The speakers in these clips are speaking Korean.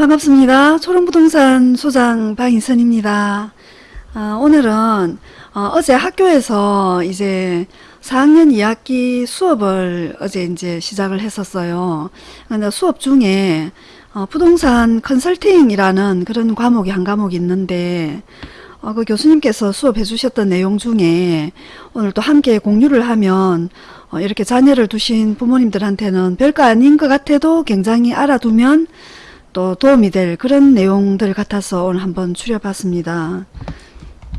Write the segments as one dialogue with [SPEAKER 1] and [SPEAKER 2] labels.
[SPEAKER 1] 반갑습니다. 초롱부동산 소장 방인선입니다. 아, 오늘은 어, 제 학교에서 이제 4학년 2학기 수업을 어제 이제 시작을 했었어요. 근데 수업 중에 어, 부동산 컨설팅이라는 그런 과목이 한 과목이 있는데 어, 그 교수님께서 수업해 주셨던 내용 중에 오늘 또 함께 공유를 하면 어, 이렇게 자녀를 두신 부모님들한테는 별거 아닌 것 같아도 굉장히 알아두면 또 도움이 될 그런 내용들 같아서 오늘 한번 추려봤습니다.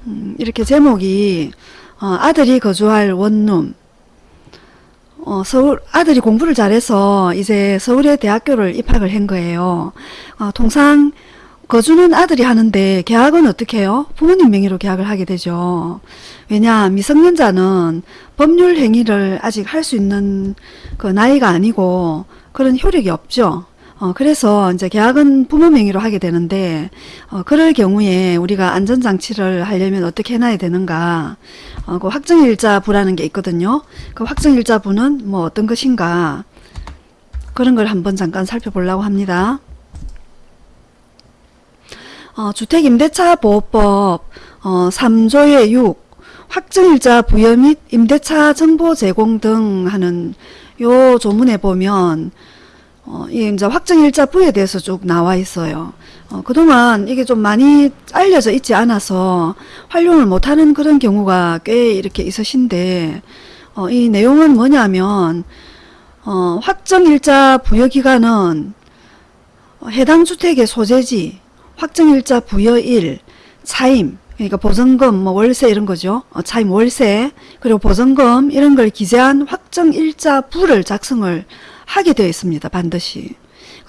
[SPEAKER 1] 음, 이렇게 제목이 어, 아들이 거주할 원룸 어, 서울 아들이 공부를 잘해서 이제 서울의 대학교를 입학을 한 거예요. 어, 통상 거주는 아들이 하는데 계약은 어떻게 해요? 부모님 명의로 계약을 하게 되죠. 왜냐 미성년자는 법률 행위를 아직 할 수 있는 그 나이가 아니고 그런 효력이 없죠. 어, 그래서 이제 계약은 부모 명의로 하게 되는데, 어, 그럴 경우에 우리가 안전장치를 하려면 어떻게 해놔야 되는가, 어, 그 확정일자부라는 게 있거든요. 그 확정일자부는 뭐 어떤 것인가, 그런 걸 한번 잠깐 살펴보려고 합니다. 어, 주택임대차보호법 어, 3조의 6 확정일자 부여 및 임대차 정보 제공 등 하는 요 조문에 보면 어, 이 이제 확정일자 부에 대해서 쭉 나와 있어요. 어, 그동안 이게 좀 많이 알려져 있지 않아서 활용을 못하는 그런 경우가 꽤 이렇게 있으신데 어, 이 내용은 뭐냐면 어, 확정일자 부여기간은 해당 주택의 소재지, 확정일자 부여일, 차임, 그러니까 보증금, 뭐 월세 이런 거죠. 어, 차임 월세, 그리고 보증금 이런 걸 기재한 확정일자 부를 작성을 하게 되어 있습니다. 반드시.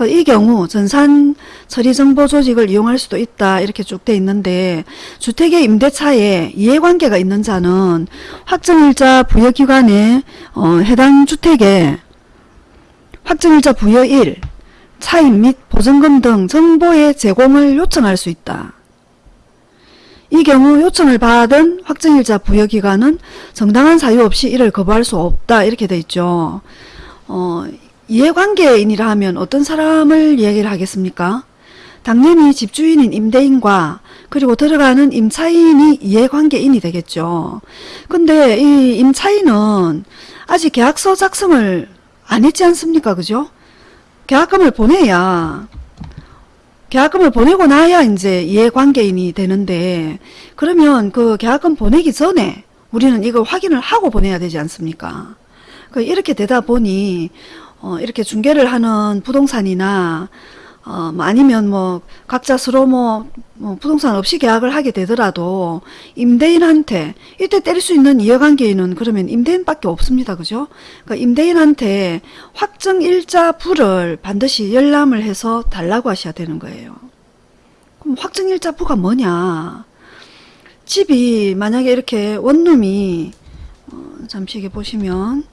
[SPEAKER 1] 이 경우 전산 처리 정보 조직을 이용할 수도 있다 이렇게 쭉 돼 있는데 주택의 임대차에 이해관계가 있는 자는 확정일자 부여기관에 어, 해당 주택에 확정일자 부여일, 차임 및 보증금 등 정보의 제공을 요청할 수 있다. 이 경우 요청을 받은 확정일자 부여기관은 정당한 사유 없이 이를 거부할 수 없다 이렇게 돼 있죠. 어, 이해관계인이라 하면 어떤 사람을 얘기를 하겠습니까? 당연히 집주인인 임대인과 그리고 들어가는 임차인이 이해관계인이 되겠죠. 근데 이 임차인은 아직 계약서 작성을 안 했지 않습니까? 그죠? 계약금을 보내야 계약금을 보내고 나야 이제 이해관계인이 되는데 그러면 그 계약금 보내기 전에 우리는 이걸 확인을 하고 보내야 되지 않습니까? 그 이렇게 되다 보니 어 이렇게 중개를 하는 부동산이나 어, 뭐 아니면 뭐 각자 서로 뭐, 뭐, 부동산 없이 계약을 하게 되더라도 임대인한테 이때 때릴 수 있는 이해관계인은 그러면 임대인밖에 없습니다. 그죠? 그러니까 임대인한테 확정일자 부를 반드시 열람을 해서 달라고 하셔야 되는 거예요. 그럼 확정일자 부가 뭐냐? 집이 만약에 이렇게 원룸이 어, 잠시 이게 보시면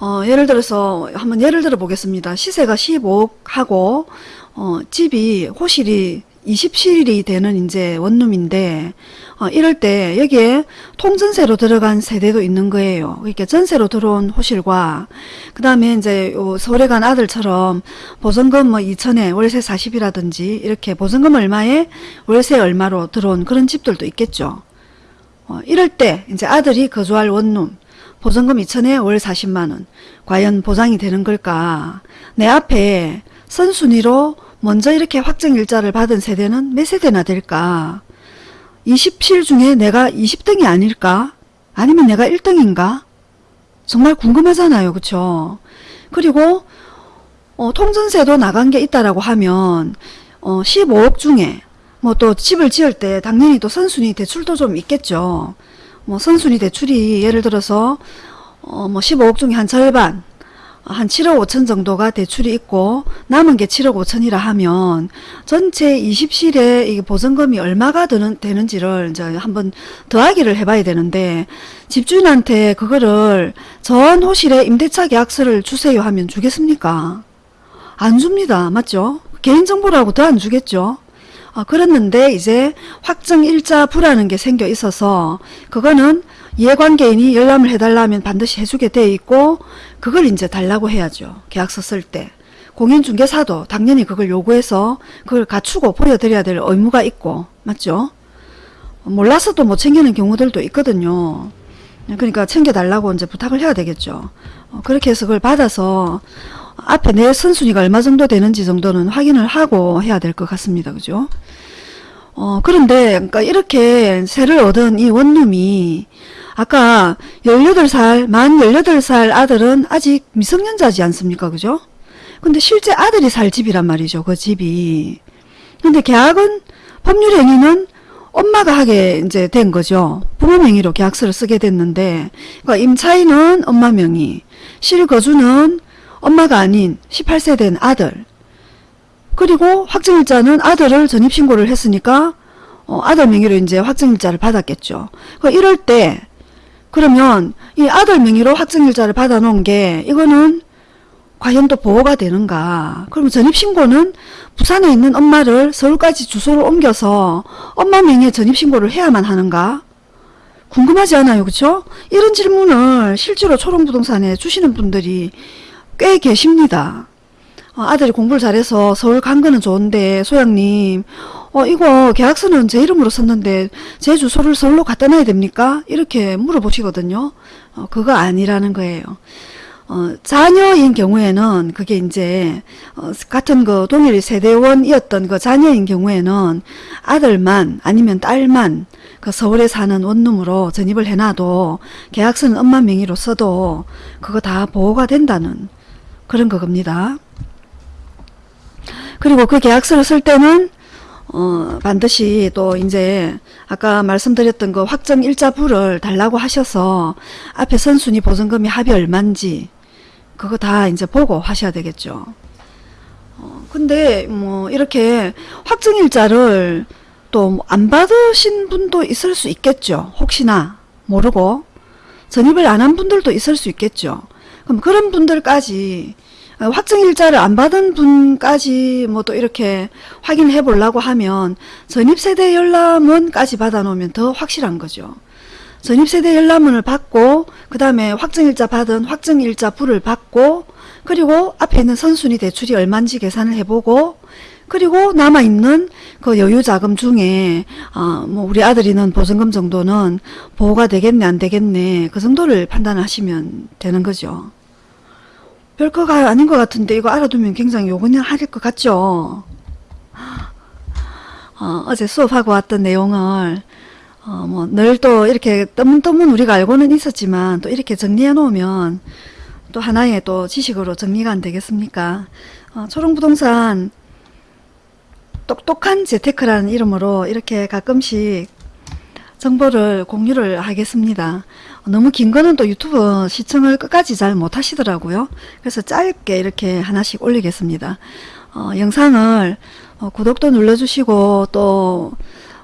[SPEAKER 1] 어, 예를 들어서 한번 예를 들어 보겠습니다. 시세가 15억 하고 어, 집이 호실이 20실이 되는 이제 원룸인데 어, 이럴 때 여기에 통전세로 들어간 세대도 있는 거예요. 그러니까 전세로 들어온 호실과 그 다음에 이제 서울에 간 아들처럼 보증금 뭐 2천에 월세 40이라든지 이렇게 보증금 얼마에 월세 얼마로 들어온 그런 집들도 있겠죠. 어, 이럴 때 이제 아들이 거주할 원룸 보증금 2천에 월 40만원. 과연 보장이 되는 걸까? 내 앞에 선순위로 먼저 이렇게 확정일자를 받은 세대는 몇 세대나 될까? 20실 중에 내가 20등이 아닐까? 아니면 내가 1등인가? 정말 궁금하잖아요. 그쵸? 그리고 어, 통전세도 나간 게 있다라고 하면 어, 15억 중에 뭐 또 집을 지을 때 당연히 또 선순위 대출도 좀 있겠죠 뭐 선순위 대출이 예를 들어서 어 뭐 15억 중에 한 절반 한 7억 5천 정도가 대출이 있고 남은 게 7억 5천이라 하면 전체 20실에 이 보증금이 얼마가 드는, 되는지를 이제 한번 더하기를 해봐야 되는데 집주인한테 그거를 전 호실에 임대차 계약서를 주세요 하면 주겠습니까? 안 줍니다. 맞죠? 개인정보라고 더 안 주겠죠? 어, 그랬는데 이제 확정 일자 부라는 게 생겨 있어서 그거는 이해관계인이 열람을 해달라면 반드시 해주게 돼 있고 그걸 이제 달라고 해야죠. 계약서 쓸 때. 공인중개사도 당연히 그걸 요구해서 그걸 갖추고 보여드려야 될 의무가 있고 맞죠? 몰라서도 못 챙기는 경우들도 있거든요. 그러니까 챙겨달라고 이제 부탁을 해야 되겠죠. 어, 그렇게 해서 그걸 받아서 앞에 내 선순위가 얼마 정도 되는지 정도는 확인을 하고 해야 될 것 같습니다. 그죠? 어, 그런데, 그러니까 이렇게 세를 얻은 이 원룸이 아까 18살, 만 18살 아들은 아직 미성년자지 않습니까? 그죠? 근데 실제 아들이 살 집이란 말이죠. 그 집이. 근데 계약은, 법률 행위는 엄마가 하게 이제 된 거죠. 부모 명의로 계약서를 쓰게 됐는데, 그러니까 임차인은 엄마 명의, 실거주는 엄마가 아닌 18세 된 아들, 그리고 확정일자는 아들을 전입신고를 했으니까 어, 아들 명의로 이제 확정일자를 받았겠죠. 그 이럴 때 그러면 이 아들 명의로 확정일자를 받아놓은 게 이거는 과연 또 보호가 되는가? 그러면 전입신고는 부산에 있는 엄마를 서울까지 주소를 옮겨서 엄마 명의의 전입신고를 해야만 하는가? 궁금하지 않아요, 그렇죠? 이런 질문을 실제로 초롱부동산에 주시는 분들이 꽤 계십니다. 어, 아들이 공부를 잘해서 서울 간 거는 좋은데 소장님 어 이거 계약서는 제 이름으로 썼는데 제 주소를 서울로 갖다 놔야 됩니까? 이렇게 물어보시거든요. 어, 그거 아니라는 거예요. 어, 자녀인 경우에는 그게 이제 어, 같은 그 동일 세대원이었던 그 자녀인 경우에는 아들만 아니면 딸만 그 서울에 사는 원룸으로 전입을 해놔도 계약서는 엄마 명의로 써도 그거 다 보호가 된다는 그런 거겁니다. 그리고 그 계약서를 쓸 때는 어, 반드시 또 이제 아까 말씀드렸던 그 확정 일자부를 달라고 하셔서 앞에 선순위 보증금이 합이 얼만지 그거 다 이제 보고 하셔야 되겠죠. 어, 근데 뭐 이렇게 확정 일자를 또 안 받으신 분도 있을 수 있겠죠. 혹시나 모르고 전입을 안 한 분들도 있을 수 있겠죠. 그럼 그런 분들까지 어, 확정일자를 안 받은 분까지 뭐 또 이렇게 확인해 보려고 하면 전입세대 열람원까지 받아 놓으면 더 확실한 거죠. 전입세대 열람원을 받고 그 다음에 확정일자 받은 확정일자 부를 받고 그리고 앞에 있는 선순위 대출이 얼마인지 계산을 해보고 그리고 남아있는 그 여유자금 중에 아, 뭐 우리 아들이는 보증금 정도는 보호가 되겠네 안 되겠네 그 정도를 판단하시면 되는 거죠. 별거가 아닌 것 같은데 이거 알아두면 굉장히 요건을 하릴 것 같죠. 어, 제 수업하고 왔던 내용을 어, 뭐 늘 또 이렇게 떠문떠문 우리가 알고는 있었지만 또 이렇게 정리해 놓으면 또 하나의 또 지식으로 정리가 안 되겠습니까? 어, 초롱부동산 똑똑한 재테크라는 이름으로 이렇게 가끔씩 정보를 공유를 하겠습니다. 너무 긴 거는 또 유튜브 시청을 끝까지 잘 못하시더라고요. 그래서 짧게 이렇게 하나씩 올리겠습니다. 어, 영상을 어, 구독도 눌러주시고 또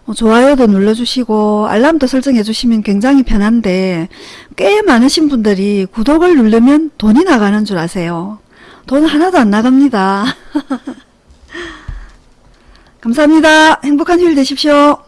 [SPEAKER 1] 어, 좋아요도 눌러주시고 알람도 설정해 주시면 굉장히 편한데 꽤 많으신 분들이 구독을 누르면 돈이 나가는 줄 아세요. 돈 하나도 안 나갑니다. 감사합니다. 행복한 휴일 되십시오.